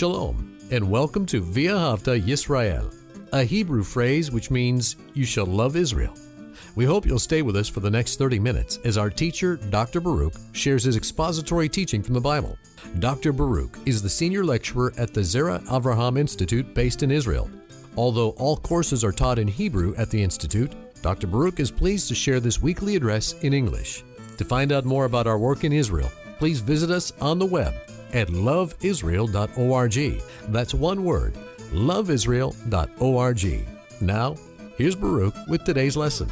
Shalom, and welcome to V'ahavta Yisrael, a Hebrew phrase which means you shall love Israel. We hope you'll stay with us for the next 30 minutes as our teacher, Dr. Baruch, shares his expository teaching from the Bible. Dr. Baruch is the senior lecturer at the Zera Avraham Institute based in Israel. Although all courses are taught in Hebrew at the Institute, Dr. Baruch is pleased to share this weekly address in English. To find out more about our work in Israel, please visit us on the web at loveisrael.org. That's one word, loveisrael.org. Now, here's Baruch with today's lesson.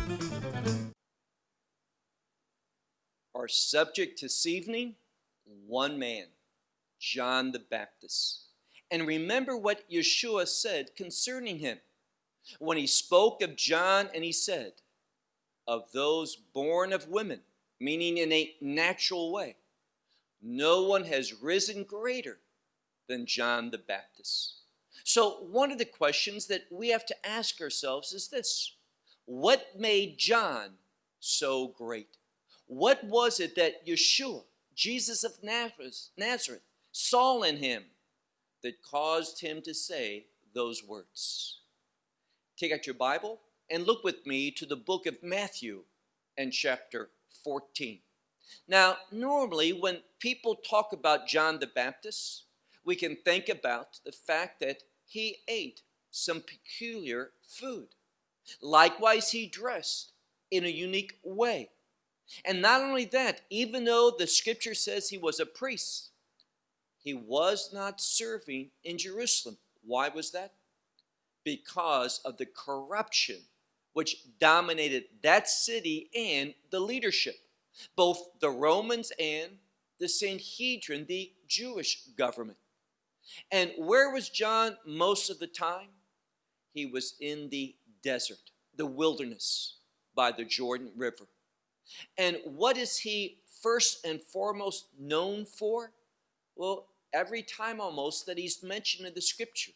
Our subject this evening one man, John the Baptist. And remember what Yeshua said concerning him when he spoke of John and he said, Of those born of women, meaning in a natural way, no one has risen greater than John the Baptist. So, one of the questions that we have to ask ourselves is this What made John so great? What was it that Yeshua, Jesus of Nazareth, saw in him that caused him to say those words? Take out your Bible and look with me to the book of Matthew and chapter 14. Now, normally when people talk about John the Baptist, we can think about the fact that he ate some peculiar food. Likewise, he dressed in a unique way. And not only that, even though the scripture says he was a priest, he was not serving in Jerusalem. Why was that? Because of the corruption which dominated that city and the leadership both the Romans and the Sanhedrin, the Jewish government. And where was John most of the time? He was in the desert, the wilderness by the Jordan River. And what is he first and foremost known for? Well, every time almost that he's mentioned in the scripture,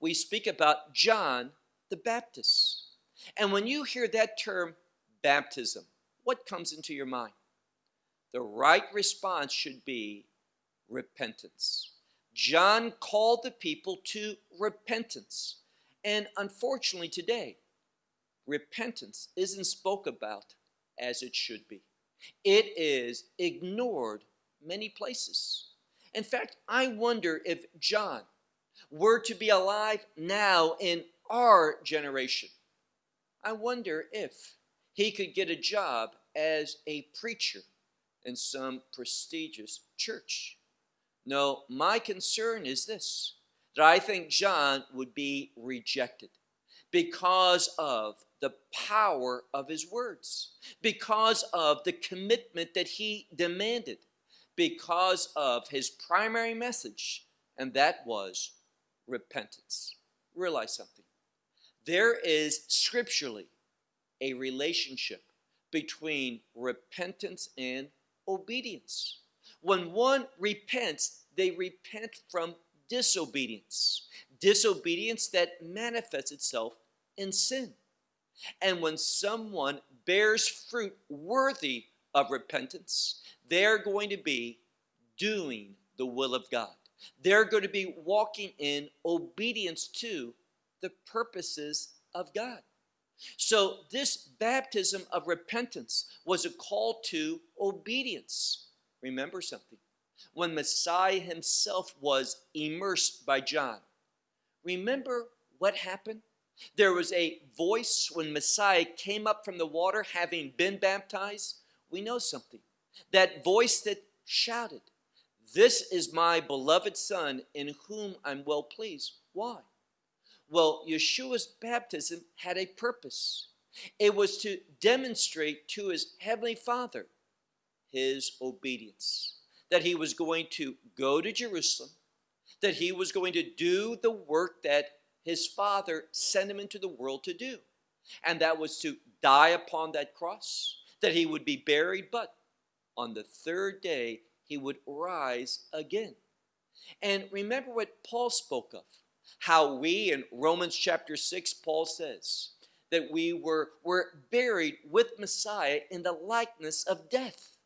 we speak about John the Baptist. And when you hear that term, baptism, what comes into your mind? The right response should be repentance. John called the people to repentance. And unfortunately, today, repentance isn't spoke about as it should be. It is ignored many places. In fact, I wonder if John were to be alive now in our generation, I wonder if he could get a job as a preacher in some prestigious church. No, my concern is this that I think John would be rejected because of the power of his words, because of the commitment that he demanded, because of his primary message, and that was repentance. Realize something. There is scripturally a relationship between repentance and obedience. When one repents, they repent from disobedience, disobedience that manifests itself in sin. And when someone bears fruit worthy of repentance, they're going to be doing the will of God. They're going to be walking in obedience to the purposes of God. So, this baptism of repentance was a call to obedience. Remember something. When Messiah himself was immersed by John, remember what happened? There was a voice when Messiah came up from the water having been baptized. We know something. That voice that shouted, This is my beloved Son in whom I'm well pleased. Why? Well, Yeshua's baptism had a purpose. It was to demonstrate to his heavenly Father his obedience, that he was going to go to Jerusalem, that he was going to do the work that his Father sent him into the world to do, and that was to die upon that cross, that he would be buried, but on the third day he would rise again. And remember what Paul spoke of how we in Romans chapter 6, Paul says that we were, were buried with Messiah in the likeness of death.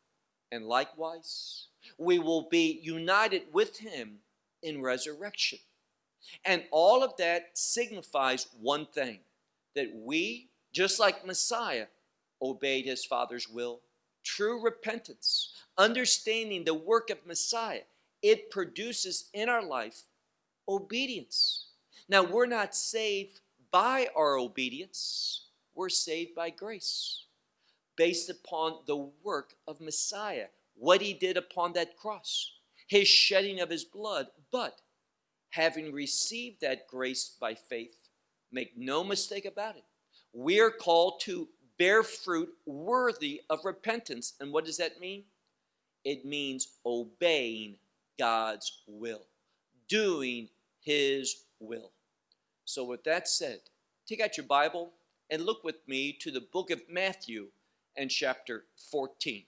And likewise, we will be united with him in resurrection. And all of that signifies one thing that we, just like Messiah, obeyed his Father's will. True repentance, understanding the work of Messiah, it produces in our life obedience. Now, we're not saved by our obedience, we're saved by grace, based upon the work of Messiah, what he did upon that cross, his shedding of his blood. But having received that grace by faith, make no mistake about it, we are called to bear fruit worthy of repentance. And what does that mean? It means obeying God's will, doing His will. So, with that said, take out your Bible and look with me to the book of Matthew and chapter 14.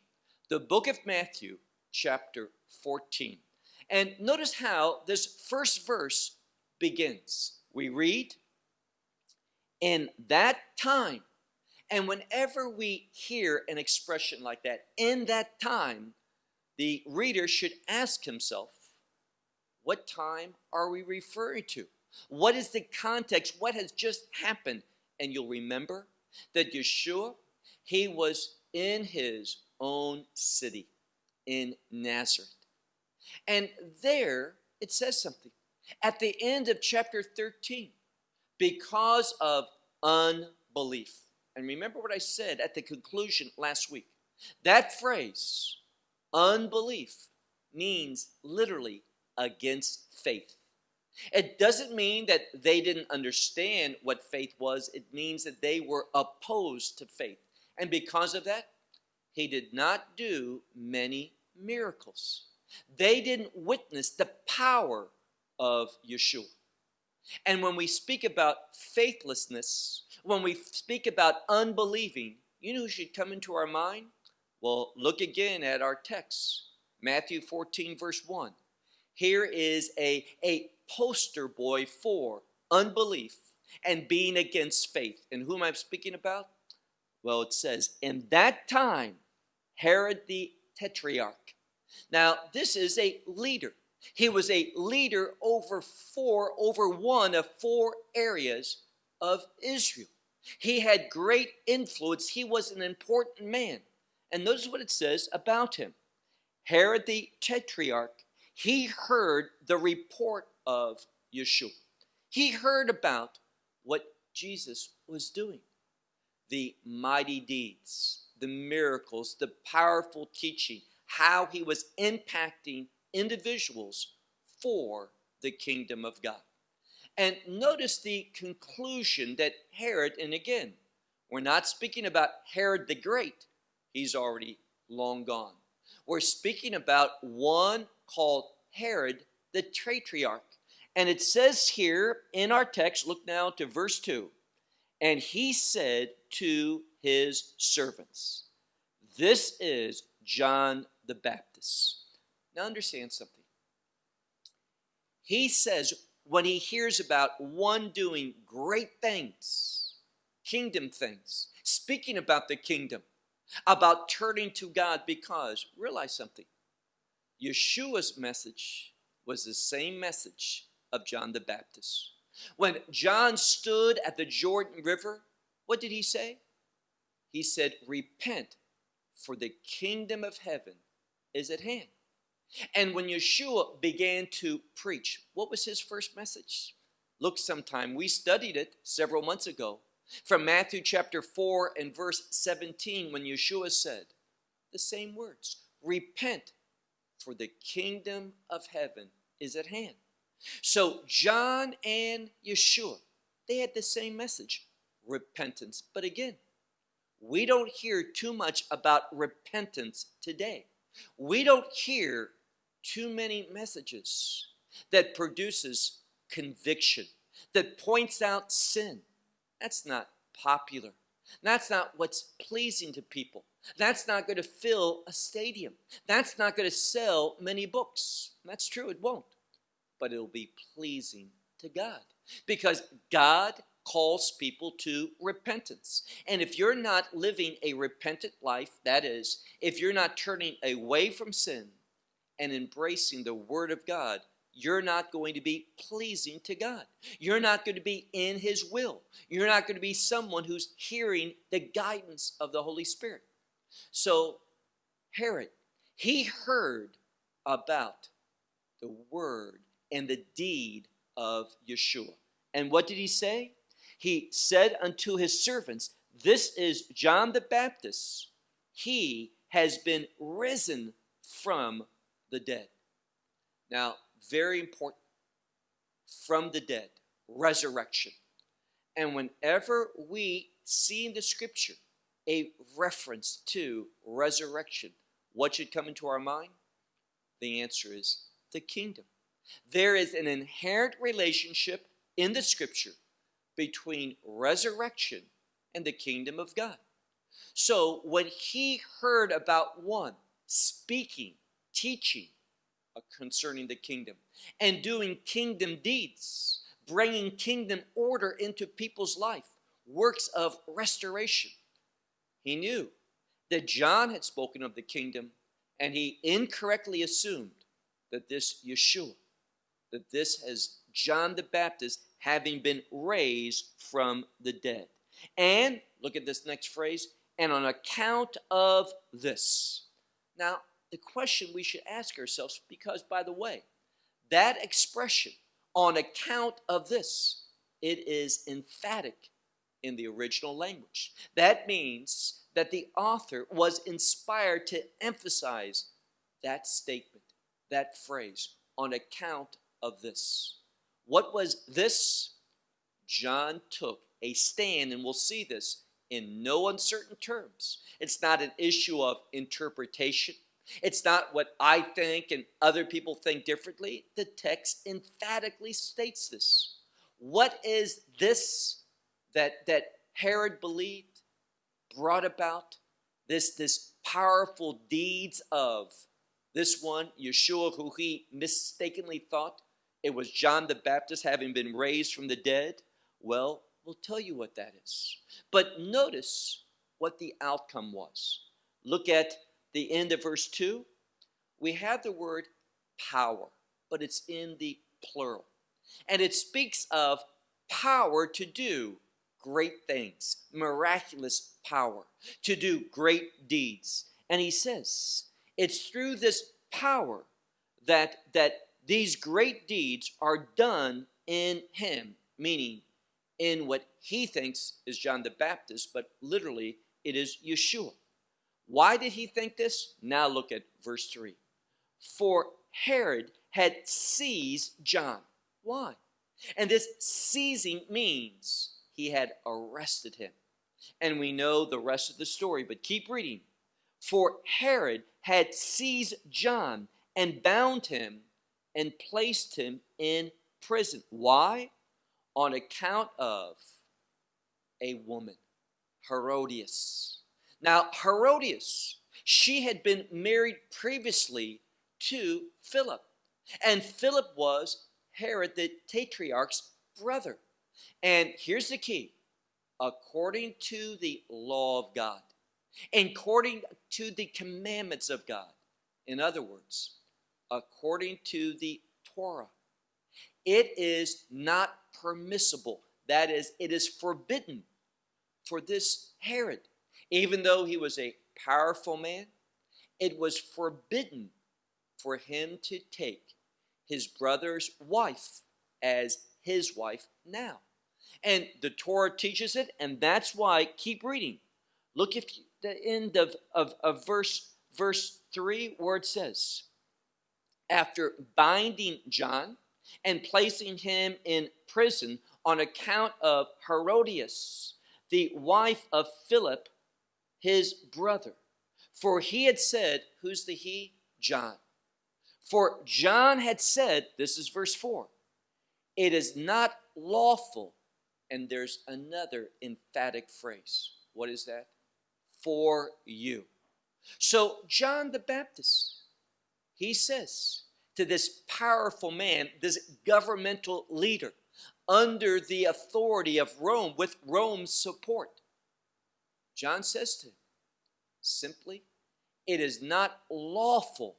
The book of Matthew, chapter 14. And notice how this first verse begins. We read, In that time, and whenever we hear an expression like that, in that time, the reader should ask himself, what time are we referring to? What is the context? What has just happened? And you'll remember that Yeshua, he was in his own city, in Nazareth. And there it says something. At the end of chapter 13, because of unbelief. And remember what I said at the conclusion last week. That phrase, unbelief, means literally against faith. It doesn't mean that they didn't understand what faith was, it means that they were opposed to faith. And because of that, he did not do many miracles. They didn't witness the power of Yeshua. And when we speak about faithlessness, when we speak about unbelieving, you know who should come into our mind? Well, look again at our text Matthew 14, verse 1. Here is a, a poster boy for unbelief and being against faith. And whom I'm speaking about? Well, it says, In that time, Herod the Tetrarch. Now, this is a leader. He was a leader over four, over one of four areas of Israel. He had great influence. He was an important man. And notice what it says about him. Herod the Tetrarch, he heard the report of Yeshua. He heard about what Jesus was doing the mighty deeds, the miracles, the powerful teaching, how he was impacting individuals for the kingdom of God. And notice the conclusion that Herod, and again, we're not speaking about Herod the Great, he's already long gone. We're speaking about one called Herod the Tetrarch. And it says here in our text, look now to verse 2 and he said to his servants, This is John the Baptist. Now understand something. He says, when he hears about one doing great things, kingdom things, speaking about the kingdom, about turning to God, because realize something Yeshua's message was the same message of John the Baptist. When John stood at the Jordan River, what did he say? He said, Repent, for the kingdom of heaven is at hand. And when Yeshua began to preach, what was his first message? Look sometime. We studied it several months ago from Matthew chapter 4 and verse 17 when Yeshua said the same words Repent, for the kingdom of heaven is at hand. So, John and Yeshua, they had the same message repentance. But again, we don't hear too much about repentance today. We don't hear too many messages that produces conviction, that points out sin. That's not popular. That's not what's pleasing to people. That's not going to fill a stadium. That's not going to sell many books. That's true, it won't. But it'll be pleasing to God because God calls people to repentance. And if you're not living a repentant life, that is, if you're not turning away from sin and embracing the Word of God, you're not going to be pleasing to God. You're not going to be in His will. You're not going to be someone who's hearing the guidance of the Holy Spirit. So, Herod, he heard about the word and the deed of Yeshua. And what did he say? He said unto his servants, This is John the Baptist. He has been risen from the dead. Now, very important from the dead, resurrection. And whenever we see in the scripture a reference to resurrection, what should come into our mind? The answer is the kingdom. There is an inherent relationship in the scripture between resurrection and the kingdom of God. So when he heard about one speaking, teaching Uh, concerning the kingdom and doing kingdom deeds, bringing kingdom order into people's life, works of restoration, he knew that John had spoken of the kingdom and he incorrectly assumed that this Yeshua, that this has John the Baptist having been raised from the dead. And look at this next phrase, and on account of this. Now, the question we should ask ourselves, because by the way, that expression, on account of this, it is emphatic in the original language. That means that the author was inspired to emphasize that statement, that phrase, on account of this. What was this? John took a stand, and we'll see this in no uncertain terms. It's not an issue of interpretation. It's not what I think and other people think differently. The text emphatically states this. What is this that, that Herod believed brought about this, this powerful deeds of this one, Yeshua, who he mistakenly thought it was John the Baptist having been raised from the dead? Well, we'll tell you what that is. But notice what the outcome was. Look at the end of verse 2. We have the word power, but it's in the plural. And it speaks of power to do great things, miraculous power, to do great deeds. And he says, it's through this power that, that these great deeds are done in him, meaning in what he thinks is John the Baptist, but literally it is Yeshua. Why did he think this? Now look at verse 3. For Herod had seized John. Why? And this seizing means he had arrested him. And we know the rest of the story, but keep reading. For Herod had seized John and bound him and placed him in prison. Why? On account of a woman, Herodias. Now, Herodias, she had been married previously to Philip, and Philip was Herod the Tetrarch's brother. And here's the key according to the law of God, according to the commandments of God. In other words, according to the Torah, it is not permissible. That is, it is forbidden for this Herod, even though he was a powerful man, it was forbidden for him to take his brother's wife as his wife now. And the Torah teaches it, and that's why, keep reading. Look at the end of, of, of verse, verse 3 where it says, After binding John and placing him in prison on account of Herodias, the wife of Philip, his brother. For he had said, Who's the he? John. For John had said, This is verse 4 it is not lawful. And there's another emphatic phrase. What is that? For you. So, John the Baptist, he says to this powerful man, this governmental leader, under the authority of Rome, with Rome's support, John says to him, simply, it is not lawful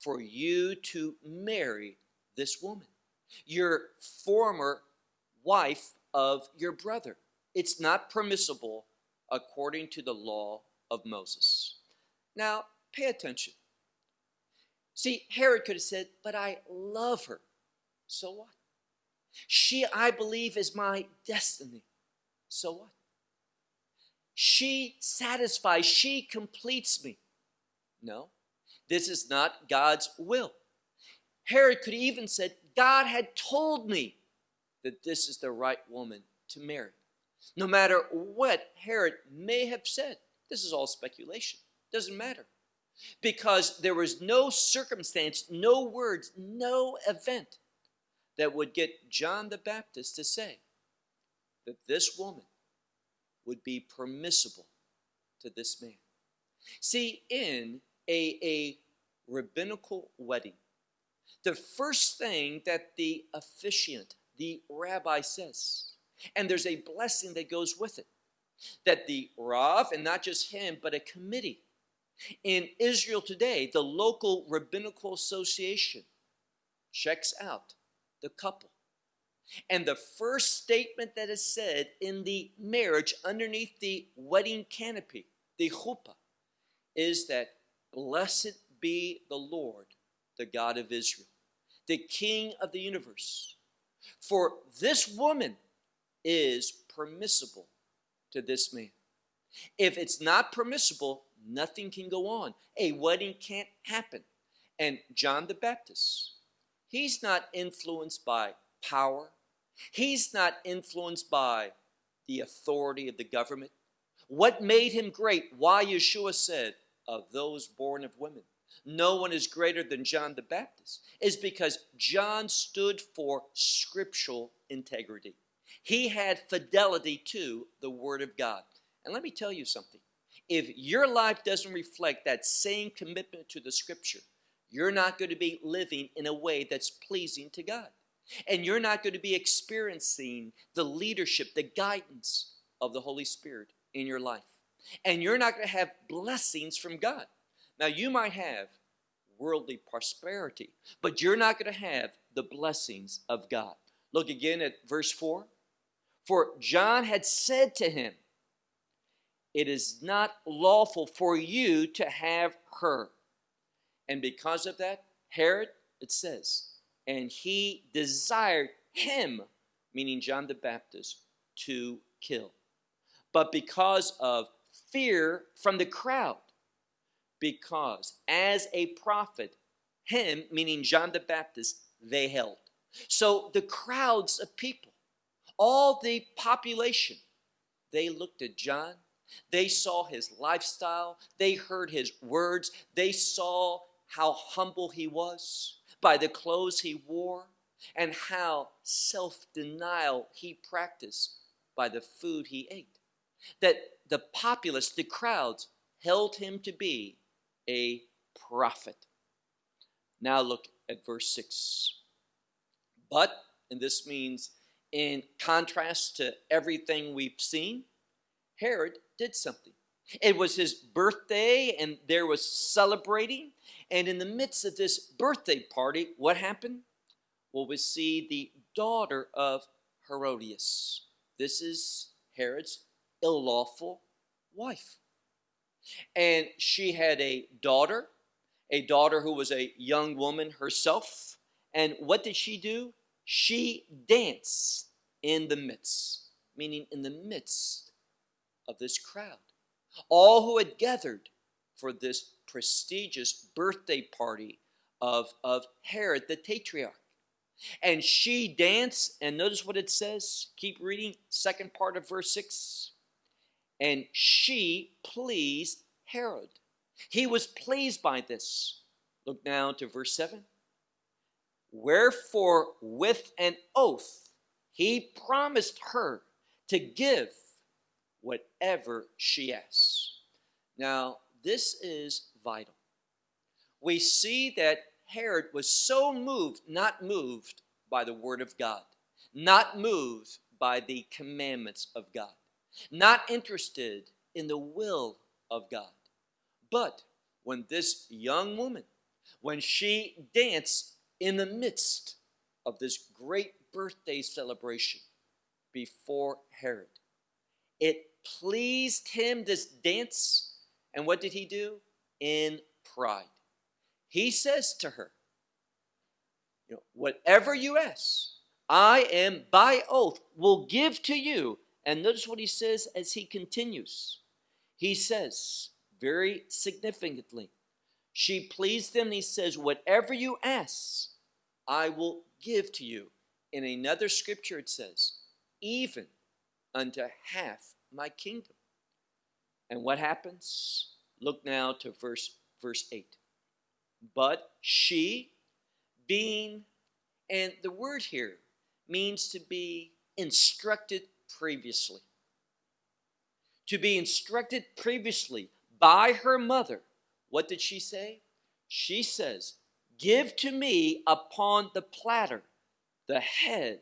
for you to marry this woman, your former wife of your brother. It's not permissible according to the law of Moses. Now, pay attention. See, Herod could have said, But I love her. So what? She, I believe, is my destiny. So what? She satisfies, she completes me. No, this is not God's will. Herod could even said, God had told me that this is the right woman to marry. No matter what Herod may have said, this is all speculation. Doesn't matter. Because there was no circumstance, no words, no event that would get John the Baptist to say that this woman would be permissible to this man. See, in a, a rabbinical wedding, the first thing that the officiant, the rabbi says, and there's a blessing that goes with it, that the Rav, and not just him, but a committee in Israel today, the local rabbinical association checks out the couple. And the first statement that is said in the marriage underneath the wedding canopy, the chuppah, is that blessed be the Lord, the God of Israel, the King of the universe. For this woman is permissible to this man. If it's not permissible, nothing can go on. A wedding can't happen. And John the Baptist, he's not influenced by power, he's not influenced by the authority of the government. What made him great? Why Yeshua said, Of those born of women, no one is greater than John the Baptist, is because John stood for scriptural integrity. He had fidelity to the Word of God. And let me tell you something if your life doesn't reflect that same commitment to the scripture, you're not going to be living in a way that's pleasing to God. And you're not going to be experiencing the leadership, the guidance of the Holy Spirit in your life. And you're not going to have blessings from God. Now, you might have worldly prosperity, but you're not going to have the blessings of God. Look again at verse 4. For John had said to him, it is not lawful for you to have her. And because of that, Herod, it says, and he desired him, meaning John the Baptist, to kill. But because of fear from the crowd, because as a prophet, him, meaning John the Baptist, they held. So the crowds of people, all the population, they looked at John they saw his lifestyle, they heard his words, they saw how humble he was by the clothes he wore, and how self denial he practiced by the food he ate. That the populace, the crowds, held him to be a prophet. Now look at verse 6. But, and this means in contrast to everything we've seen, Herod did something. It was his birthday, and there was celebrating. And in the midst of this birthday party, what happened? Well, we see the daughter of Herodias. This is Herod's lawful wife. And she had a daughter, a daughter who was a young woman herself. And what did she do? She danced in the midst, meaning in the midst of this crowd. All who had gathered for this prestigious birthday party of, of Herod the Tetrarch. And she danced, and notice what it says. Keep reading, second part of verse 6. And she pleased Herod. He was pleased by this. Look now to verse 7. Wherefore, with an oath, he promised her to give whatever she asks. Now, this is vital. We see that Herod was so moved, not moved by the Word of God, not moved by the commandments of God, not interested in the will of God. But when this young woman, when she danced in the midst of this great birthday celebration before Herod. It pleased him, this dance, and what did he do? In pride. He says to her, you know, whatever you ask, I am by oath will give to you. And notice what he says as he continues. He says, very significantly, she pleased him. He says, Whatever you ask, I will give to you. In another scripture, it says, Even unto half my kingdom. And what happens? Look now to verse, verse 8. But she, being, and the word here means to be instructed previously. To be instructed previously by her mother. What did she say? She says, Give to me upon the platter the head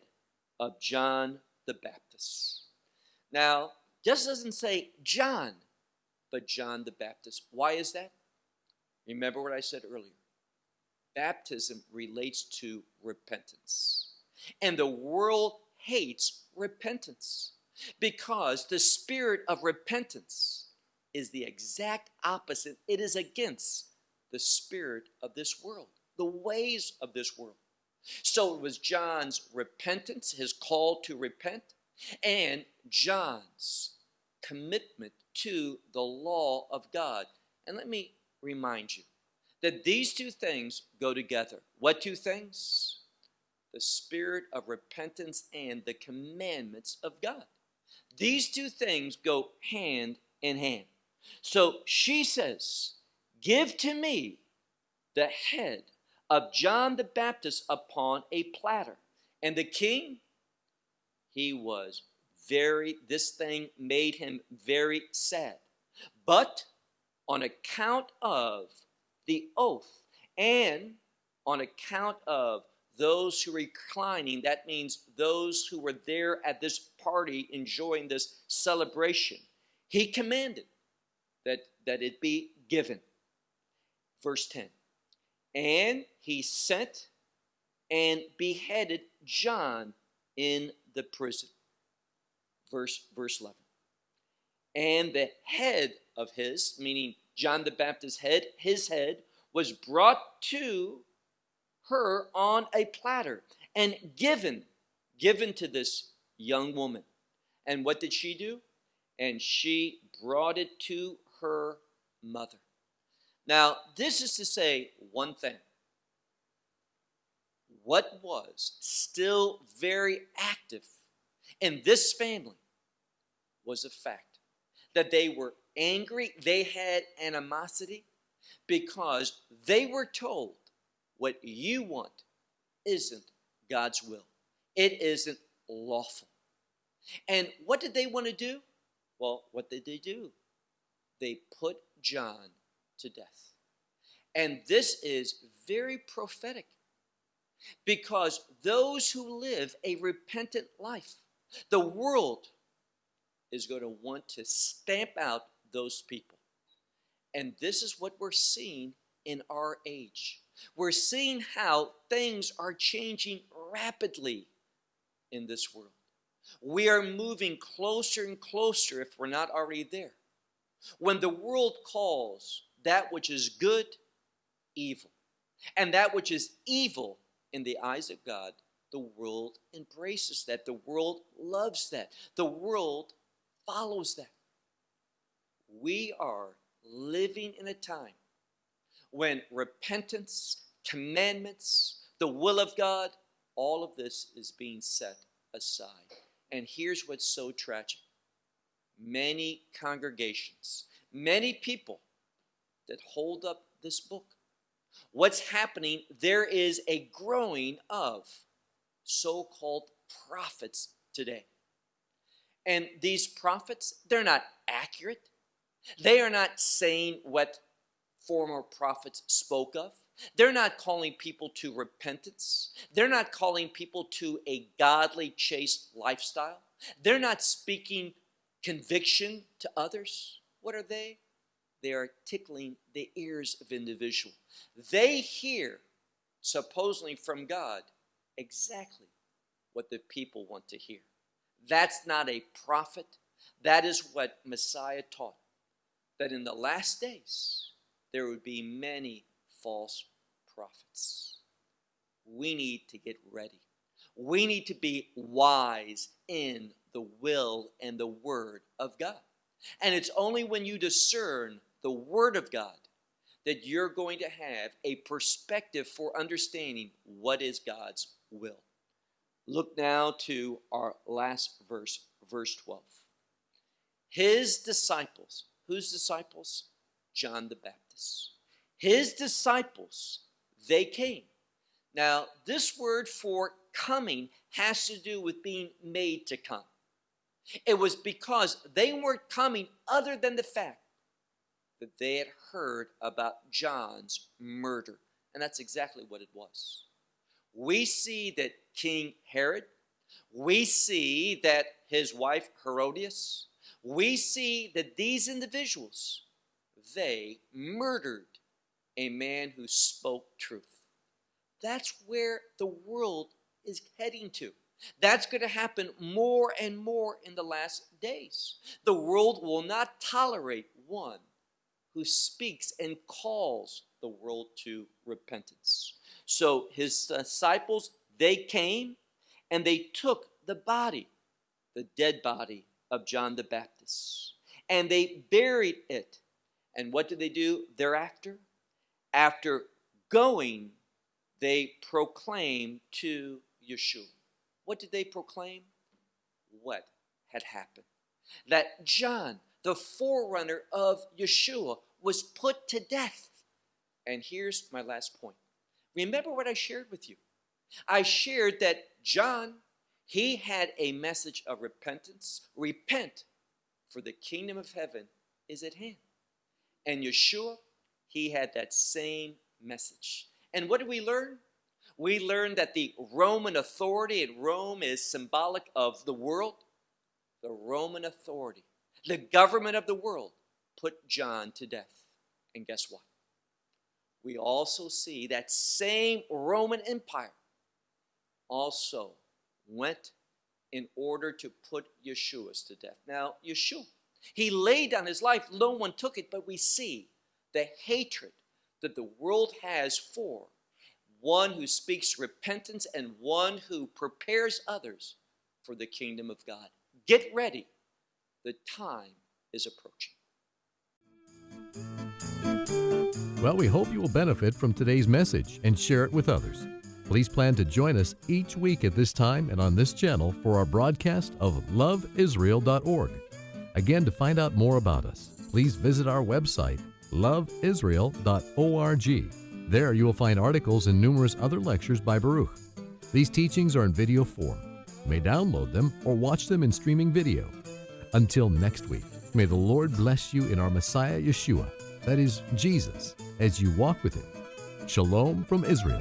of John the Baptist. Now, just doesn't say John, but John the Baptist. Why is that? Remember what I said earlier. Baptism relates to repentance. And the world hates repentance because the spirit of repentance is the exact opposite. It is against the spirit of this world, the ways of this world. So it was John's repentance, his call to repent, and John's commitment to the law of God. And let me remind you that these two things go together. What two things? The spirit of repentance and the commandments of God. These two things go hand in hand. So she says, Give to me the head of John the Baptist upon a platter. And the king, he was very, this thing made him very sad. But on account of the oath and on account of those who reclining, that means those who were there at this party enjoying this celebration, he commanded that, that it be given. Verse 10 And he sent and beheaded John in the prison. Verse, verse 11. And the head of his, meaning John the Baptist's head, his head, was brought to her on a platter and given, given to this young woman. And what did she do? And she brought it to her mother. Now, this is to say one thing. What was still very active in this family was a fact that they were angry, they had animosity because they were told what you want isn't God's will, it isn't lawful. And what did they want to do? Well, what did they do? They put John to death. And this is very prophetic because those who live a repentant life, the world is going to want to stamp out those people. And this is what we're seeing in our age. We're seeing how things are changing rapidly in this world. We are moving closer and closer, if we're not already there. When the world calls that which is good, evil, and that which is evil in the eyes of God, the world embraces that. The world loves that. The world follows that. We are living in a time when repentance, commandments, the will of God, all of this is being set aside. And here's what's so tragic many congregations, many people that hold up this book. What's happening? There is a growing of so called prophets today. And these prophets, they're not accurate. They are not saying what former prophets spoke of. They're not calling people to repentance. They're not calling people to a godly, chaste lifestyle. They're not speaking conviction to others. What are they? They are tickling the ears of individual. They hear, supposedly from God, exactly what the people want to hear. That's not a prophet. That is what Messiah taught. That in the last days, there would be many false prophets. We need to get ready. We need to be wise in the will and the word of God. And it's only when you discern the word of God that you're going to have a perspective for understanding what is God's will. Look now to our last verse, verse 12. His disciples, whose disciples? John the Baptist. His disciples, they came. Now, this word for coming has to do with being made to come. It was because they weren't coming other than the fact that they had heard about John's murder. And that's exactly what it was. We see that King Herod, we see that his wife Herodias, we see that these individuals, they murdered a man who spoke truth. That's where the world is heading to. That's going to happen more and more in the last days. The world will not tolerate one who speaks and calls the world to repentance. So his disciples, they came and they took the body, the dead body of John the Baptist, and they buried it. And what did they do thereafter? After going, they proclaimed to Yeshua. What did they proclaim? What had happened? That John, the forerunner of Yeshua, was put to death. And here's my last point. Remember what I shared with you. I shared that John, he had a message of repentance. Repent, for the kingdom of heaven is at hand. And Yeshua, he had that same message. And what did we learn? We learned that the Roman authority in Rome is symbolic of the world. The Roman authority the government of the world put John to death. And guess what? We also see that same Roman Empire also went in order to put Yeshua to death. Now, Yeshua, he laid down his life, no one took it, but we see the hatred that the world has for one who speaks repentance and one who prepares others for the kingdom of God. Get ready the time is approaching. Well, we hope you will benefit from today's message and share it with others. Please plan to join us each week at this time and on this channel for our broadcast of loveisrael.org. Again, to find out more about us, please visit our website, loveisrael.org. There you will find articles and numerous other lectures by Baruch. These teachings are in video form. You may download them or watch them in streaming video. Until next week, may the Lord bless you in our Messiah Yeshua, that is, Jesus, as you walk with Him. Shalom from Israel.